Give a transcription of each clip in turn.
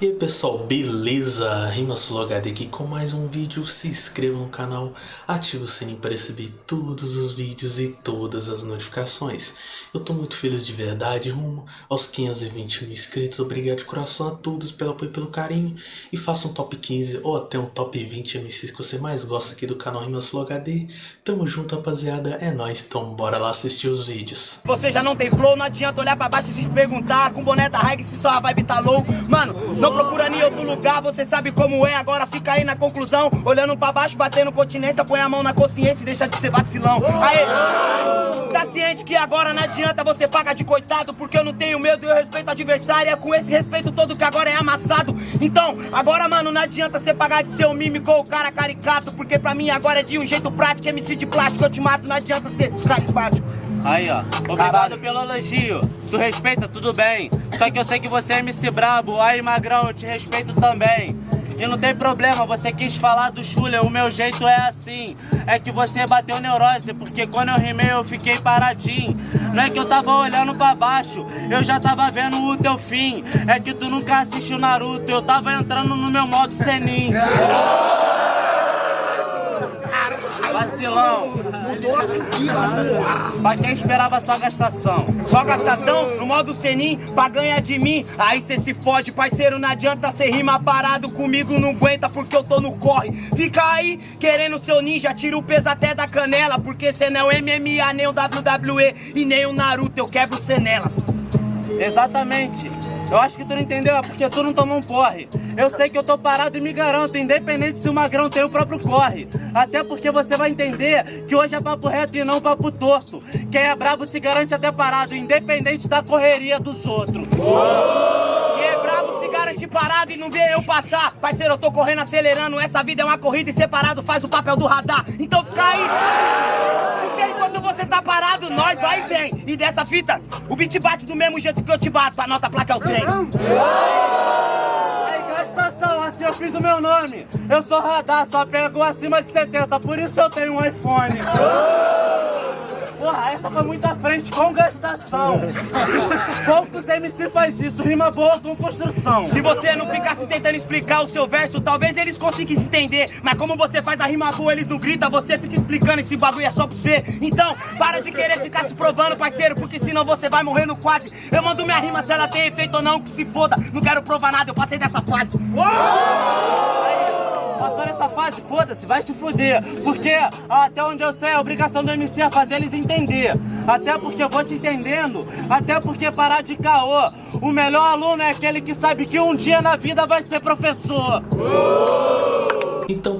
E aí pessoal, beleza? RimaSuloHD aqui com mais um vídeo, se inscreva no canal, ative o sininho para receber todos os vídeos e todas as notificações. Eu tô muito feliz de verdade, rumo aos 520 mil inscritos, obrigado de coração a todos pelo apoio e pelo carinho. E faça um top 15 ou até um top 20 MCs que você mais gosta aqui do canal RimaSuloHD. Tamo junto rapaziada, é nóis, então bora lá assistir os vídeos. Você já não tem flow, não adianta olhar pra baixo e se perguntar Com boné da se só vibe tá low Mano, não procura nem outro lugar, você sabe como é. Agora fica aí na conclusão, olhando pra baixo, batendo continência. Põe a mão na consciência e deixa de ser vacilão. Aê, tá ciente que agora não adianta você pagar de coitado Porque eu não tenho medo e eu respeito o adversário. É com esse respeito todo que agora é amassado. Então, agora mano, não adianta você pagar de ser um mímico ou cara caricato Porque pra mim agora é de um jeito prático, MC de plástico eu te mato Não adianta ser carismático Aí, ó. Obrigado pelo elogio. Tu respeita, tudo bem. Só que eu sei que você é MC brabo. Aí, magrão, eu te respeito também. E não tem problema, você quis falar do Schuller, o meu jeito é assim. É que você bateu neurose, porque quando eu rimei eu fiquei paradinho. Não é que eu tava olhando pra baixo, eu já tava vendo o teu fim. É que tu nunca assistiu Naruto, eu tava entrando no meu modo Senin. Vacilão. Pra quem esperava só gastação. Só gastação no modo Senin pra ganhar de mim. Aí cê se fode, parceiro. Não adianta cê rima parado comigo, não aguenta porque eu tô no corre. Fica aí querendo seu ninja, tira o peso até da canela. Porque cê não é MMA, nem o WWE e nem o Naruto. Eu quebro cê nelas. Exatamente. Eu acho que tu não entendeu, é porque tu não tomou um porre. Eu sei que eu tô parado e me garanto, independente se o magrão tem o próprio corre. Até porque você vai entender que hoje é papo reto e não papo torto. Quem é brabo se garante até parado, independente da correria dos outros. Quem é brabo se garante parado e não vê eu passar. Parceiro, eu tô correndo acelerando. Essa vida é uma corrida e separado faz o papel do radar. Então fica aí. Porque enquanto você tá parado, nós vai e dessa fita, o beat bate do mesmo jeito que eu te bato. Anota a placa é o trem. Aí, gastação, assim eu fiz o meu nome. Eu sou radar, só pego acima de 70, por isso eu tenho um iPhone. Porra, essa foi muito à frente com gastação. Poucos MC faz isso, rima boa com construção. Se você não ficasse tentando explicar o seu verso, talvez eles conseguissem entender. Mas como você faz a rima boa, eles não gritam, você fica explicando esse bagulho é só pra você. Então, para de querer ficar se provando, parceiro, porque senão você vai morrer no quase. Eu mando minha rima se ela tem efeito ou não, que se foda. Não quero provar nada, eu passei dessa fase. Passou nessa fase, foda-se, vai se fuder. Porque até onde eu sei, a obrigação do MC é fazer eles entender. Até porque eu vou te entendendo. Até porque parar de caô. O melhor aluno é aquele que sabe que um dia na vida vai ser professor. Então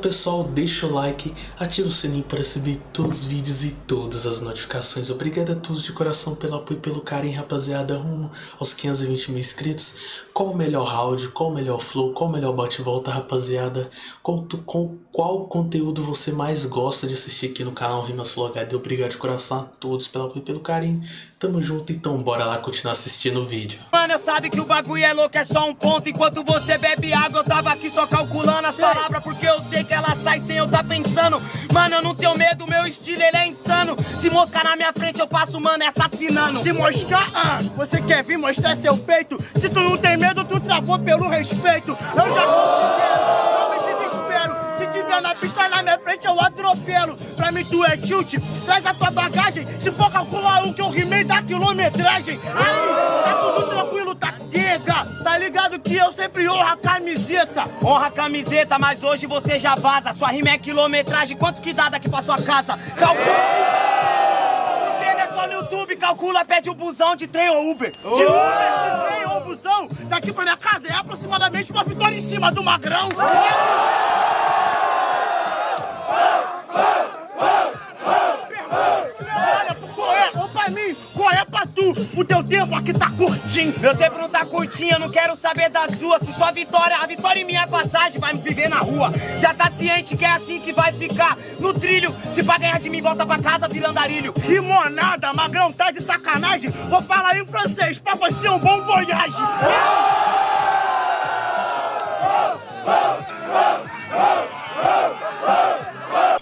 pessoal, deixa o like, ativa o sininho para receber todos os vídeos e todas as notificações. Obrigado a todos de coração pelo apoio e pelo carinho, rapaziada, rumo aos 520 mil inscritos. Qual o melhor round, qual o melhor flow, qual o melhor bate-volta, rapaziada? Qual, qual, qual conteúdo você mais gosta de assistir aqui no canal RimaSuloHD? Obrigado de coração a todos pelo apoio e pelo carinho. Tamo junto, então bora lá continuar assistindo o vídeo. Mano, sabe que o bagulho é louco, é só um ponto. Enquanto você bebe água, eu tava aqui só calculando as palavras, porque eu sei que ela sai sem eu tá pensando. Mano, eu não tenho medo, meu estilo ele é insano. Se moscar na minha frente, eu passo, mano, é assassinando. Se mostrar, ah, você quer vir mostrar seu peito? Se tu não tem medo, tu travou pelo respeito. Eu já considero, não me desespero. Se tiver na pista na minha eu atropelo. Pra mim tu é tilt, traz a tua bagagem. Se for calcular o que eu rimei da quilometragem. Aí, tá tudo tranquilo, tá quega. Tá ligado que eu sempre honro a camiseta. Honra a camiseta, mas hoje você já vaza. Sua rima é quilometragem, quantos que dá daqui pra sua casa? Calcula! É só no YouTube, calcula, pede o busão de trem ou Uber. De Uber, de trem ou busão, daqui pra minha casa é aproximadamente uma vitória em cima do magrão. Olha O teu tempo aqui tá curtinho. Meu tempo não tá curtinho, eu não quero saber da sua. Se sua vitória, a vitória em minha passagem, vai me viver na rua. Já tá ciente que é assim que vai ficar no trilho. Se pra ganhar de mim, volta pra casa virando arilho. Rimonada, magrão, tá de sacanagem? Vou falar em francês pra você um bom voyage.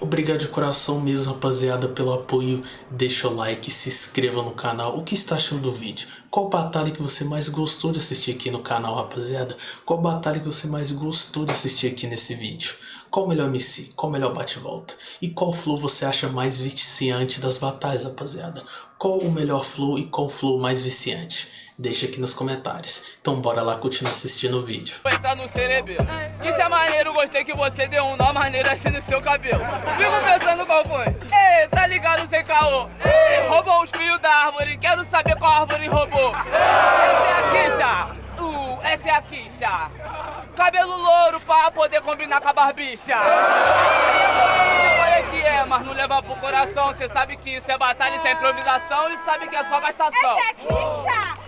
Obrigado de coração mesmo, rapaziada, pelo apoio. Deixa o like, se inscreva no canal. O que está achando do vídeo? Qual batalha que você mais gostou de assistir aqui no canal, rapaziada? Qual batalha que você mais gostou de assistir aqui nesse vídeo? Qual o melhor MC? Qual o melhor bate-volta? E qual flow você acha mais viciante das batalhas, rapaziada? Qual o melhor flow e qual flow mais viciante? Deixa aqui nos comentários. Então bora lá continuar assistindo o vídeo. Entrar no cerebelo. Que isso é maneiro, gostei que você deu um nó maneiro assim no seu cabelo. Fico pensando qual foi. Ei, tá ligado sem caô? Ei, roubou os fios da árvore, quero saber qual árvore roubou. Essa é a Kisha. Uh, essa é a Kisha. Cabelo louro pra poder combinar com a barbicha. É que é, mas não leva pro coração. Cê sabe que isso é batalha, isso é improvisação e sabe que é só gastação. Essa é a Kisha!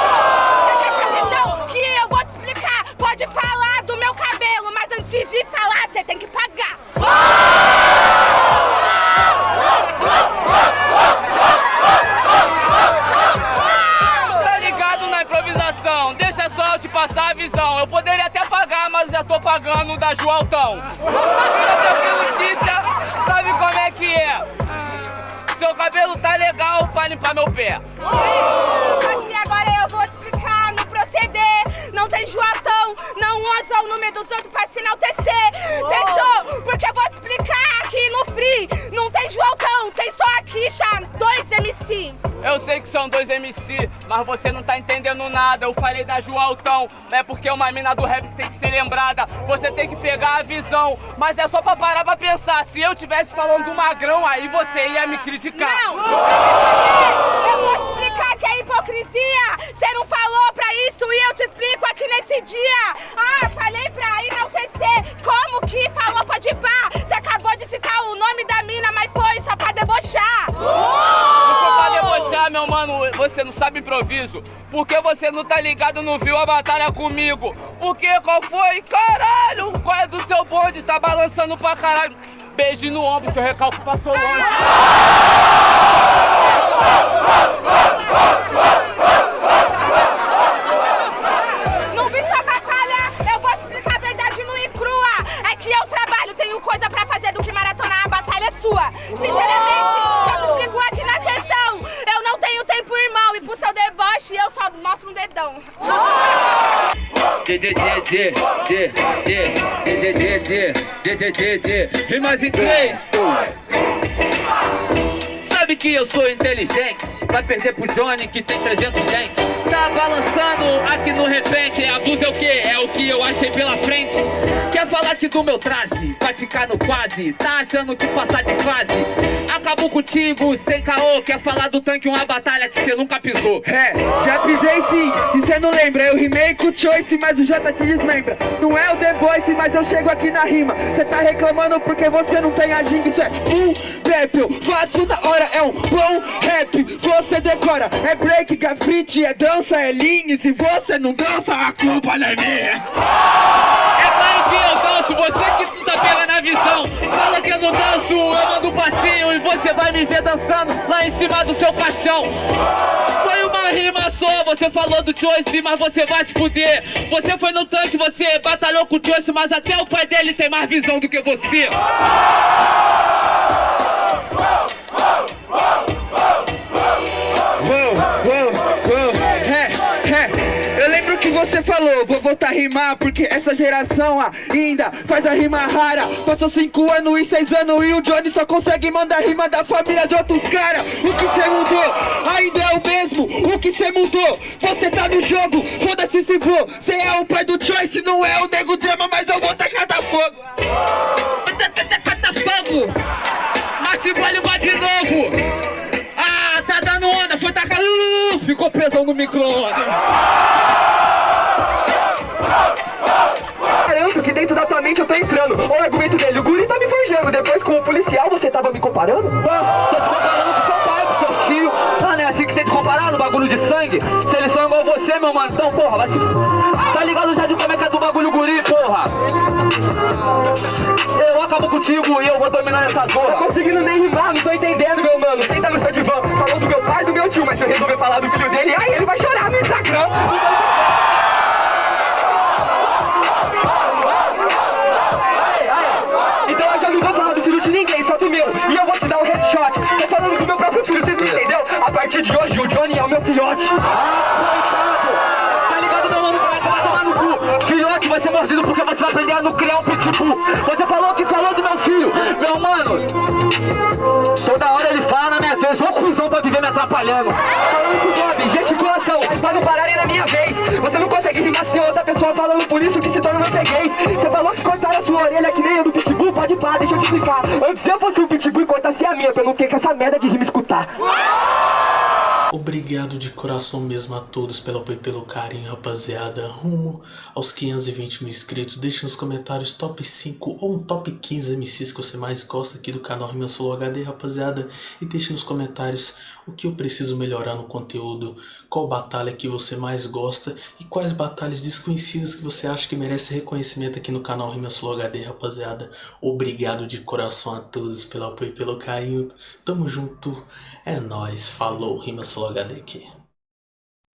já tô pagando da Joaltão. Tranquilo, Kisha, sabe como é que é? Seu cabelo tá legal pra limpar meu pé. Aqui agora eu vou explicar no proceder. Não tem Joatão, não usa o nome dos outros pra se enaltecer. Fechou? Porque eu vou explicar aqui no Free. Não tem Joatão, tem só a Kisha, dois MC. Eu sei que são dois MC, mas você não tá entendendo nada. Eu falei da Joaltão, é porque uma mina do rap tem que ser lembrada. Você tem que pegar a visão, mas é só pra parar pra pensar. Se eu tivesse falando do magrão, aí você ia me criticar. Não, eu vou explicar que é hipocrisia. Você não falou pra isso improviso. Porque você não tá ligado, não viu a batalha comigo. Porque qual foi? Caralho, qual é do seu bonde? Tá balançando pra caralho. Beijo no ombro, seu recalque passou longe. um dedão. Rimas em três, Sabe que eu sou inteligente, vai perder pro Johnny que tem 300 dentes. Tá balançando aqui no repente, abuso é o que? É o que eu achei pela frente. Quer falar que do meu traje Vai ficar no quase Tá achando que passar de fase. Acabou contigo sem caô Quer falar do tanque uma batalha que você nunca pisou. É, já pisei sim, e cê não lembra Eu rimei com o Choice, mas o J te desmembra. Não é o The Voice, mas eu chego aqui na rima. Cê tá reclamando porque você não tem a ginga Isso é um rap, eu faço na hora É um bom rap, você decora É break, grafite, é dança, é linha E se você não dança, a culpa não é minha danço, você que tá pegando a visão Fala que eu não danço, eu mando um passinho E você vai me ver dançando lá em cima do seu caixão. Foi uma rima só, você falou do Choice, mas você vai se fuder. Você foi no tanque, você batalhou com o Choice Mas até o pai dele tem mais visão do que você você falou, vou voltar a rimar Porque essa geração ainda faz a rima rara. Passou cinco anos e seis anos e o Johnny só consegue mandar rima da família de outros caras O que cê mudou? Ainda é o mesmo. O que cê mudou, você tá no jogo Foda-se se for, cê é o pai do Choice Não é o nego drama, mas eu vou tacar da fogo. Cata fogo, Mate bate de novo. Ah, tá dando onda, foi tacar. Ficou presão no micro-ondas dentro da tua mente eu tô entrando. Olha o argumento dele, o guri tá me forjando. Depois com o policial você tava me comparando? Tô te comparando com seu pai, com seu tio. Ah, não é assim que você sente comparado, bagulho de sangue. Se eles são igual você, meu mano, então porra, vai se. Tá ligado já de como é que é do bagulho guri, porra? Eu acabo contigo e eu vou dominar essa zorra. Tô conseguindo nem rimar, não tô entendendo, meu mano. Senta no seu divã, falou do meu pai e do meu tio, mas se eu resolver falar do filho dele, aí ele vai chorar no Instagram. Meu. E eu vou te dar um headshot. Tô falando do meu próprio filho, vocês não entendeu? A partir de hoje, o Johnny é o meu filhote. Tá ligado, meu mano? Vai tomar, no cu. Filhote vai ser mordido porque você vai aprender a não criar um pitbull. Você falou que falou do meu filho. Meu mano, toda hora ele fala na minha vez. Ô cuzão pra viver me atrapalhando. Falando com o Bob, gesticulação, pra não pararem na minha vez. Você não consegue rimar se tem outra pessoa falando por isso que se torna você gays. Você falou que cortaram a sua orelha que nem a do pode pá, deixa eu te explicar. Antes eu fosse um pitbull e cortasse a minha, não ter que essa merda de rima escutar. Obrigado de coração mesmo a todos pelo apoio e pelo carinho, rapaziada. Rumo aos 520 mil inscritos. Deixe nos comentários top 5 ou um top 15 MCs que você mais gosta aqui do canal Rima Solo HD, rapaziada. E deixe nos comentários o que eu preciso melhorar no conteúdo, qual batalha que você mais gosta e quais batalhas desconhecidas que você acha que merece reconhecimento aqui no canal Rima Solo HD, rapaziada. Obrigado de coração a todos pelo apoio e pelo carinho. Tamo junto. É nóis, falou, Rima Solo HD aqui.